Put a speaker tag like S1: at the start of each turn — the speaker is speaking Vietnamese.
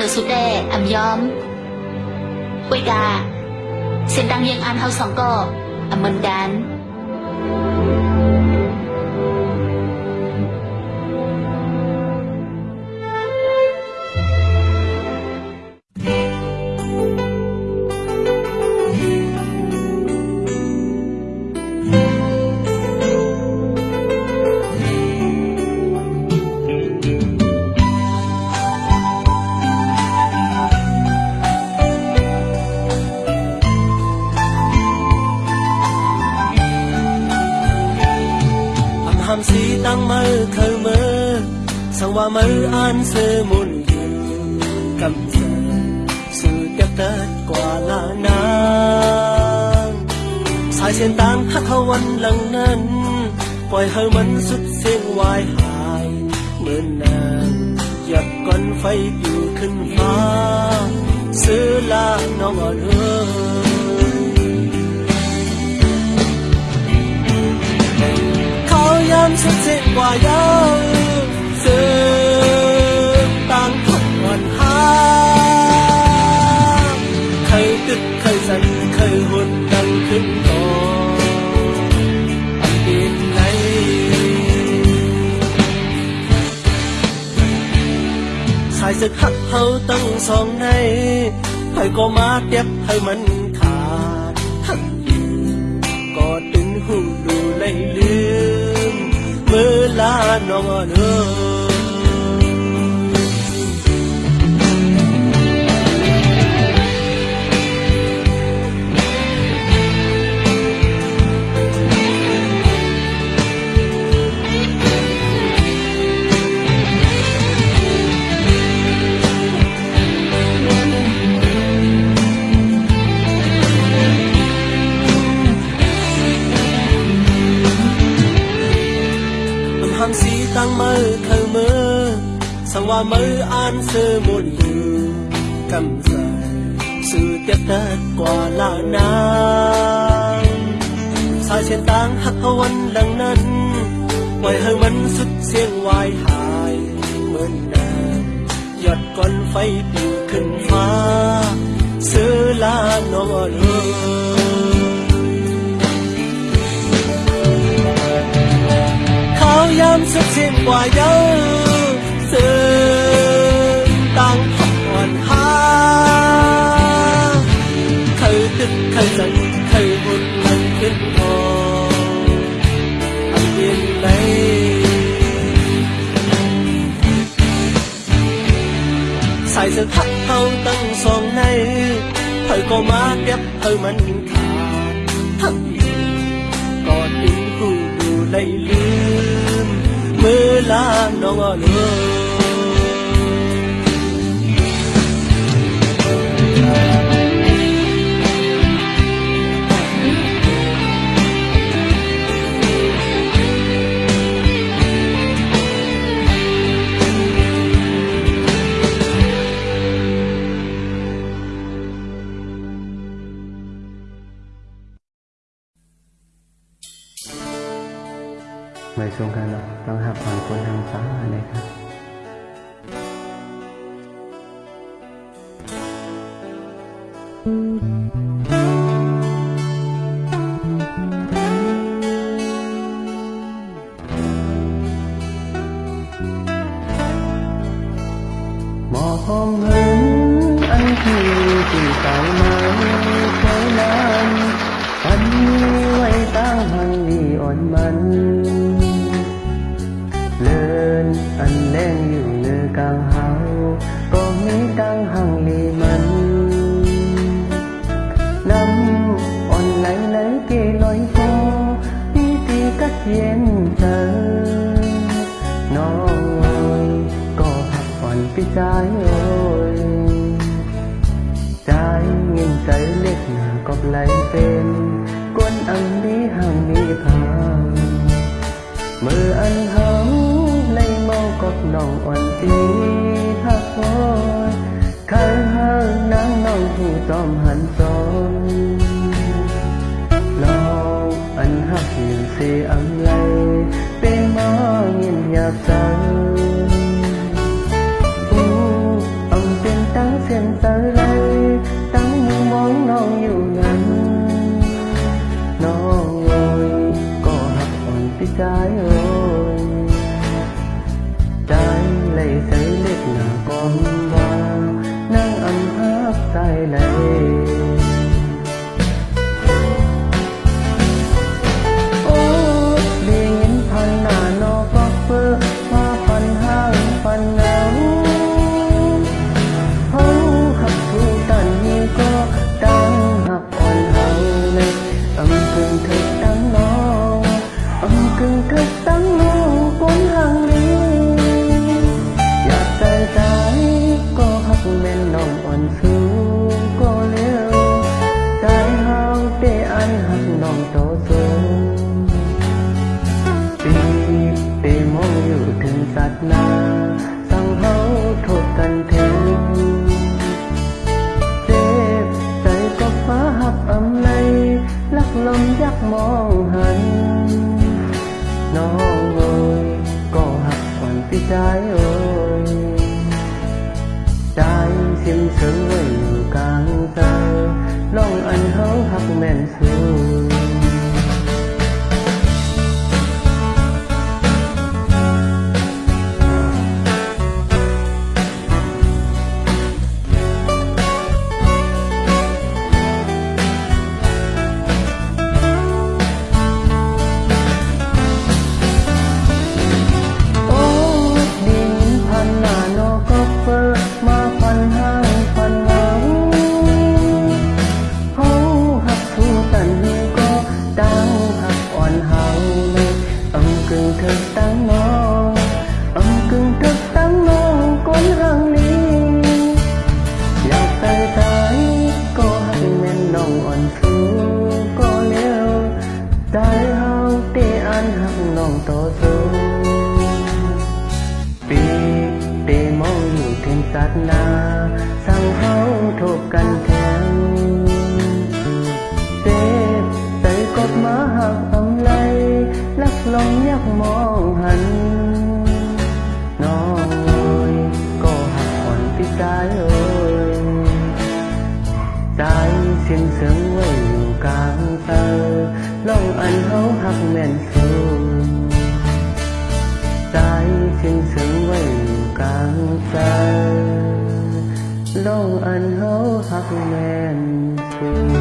S1: នៅស៊ូដេអំយ៉មអ៊ុយដាសេនដាងយើងអានហៅសង្កអមិនដាន
S2: ตั้งมือเคยมือสว่ามืออันซื้อมุนอยู่กำเสสื่อเปีกเติดกว่าลานางสายเส้นตามฮักเาวันหลังนั้น ปล่อยให้มันสุดเสียงวายหายเหมือนนางหยับก้อนไฟอยู่ขึ้นฟ้า ซื้อลาน้องอ่อนเอ้ 出即話憂傷，但卻還黑。佢的佢陣佢活更捲過。晒色黑口燈喪你，去過馬爹去吻。 อล đang mơ thơ mơ. Sao hoa mơ an sơ một lưu cầm dài sự tiếp tất quả là nàng sai trên tang hắc hậu anh lần nân ngoài hơi mẫn sức riêng hoài hài mơn nàng. Giọt con phay biểu khẩn phá sơ là nó ngọn trên ngoài đời sự tăng ha thời tức thời dần thời một lần kết thò ăn tiền lấy. Sai sự thắt thâu tăng song này thời có má đẹp thời mình thả thắt có tiếng vui đủ lấy မေလာနောငါလို့
S3: ไม่สูงกันหรอกต้องหักผ่านคนทางฟ้าเลยครับ thiên thần nó ơi, có còn cái trái ôi. Trái nghìn trái liệt là cọp lấy tên quân ăn đi hàng đi thang mưa ăn hấm lấy mau cọp nòng oan tí thác thôi khai hơ nắng nòng thì tòm ơi trái lấy tới lết là con ได้โอ้ ปีเตมองเทนสัตนาสังเฮาโทกกันแทงเจ็บใจกดมาหักอำไลลักลงยักมอ กลางใจโลกอันเฮาหักแม่นจริ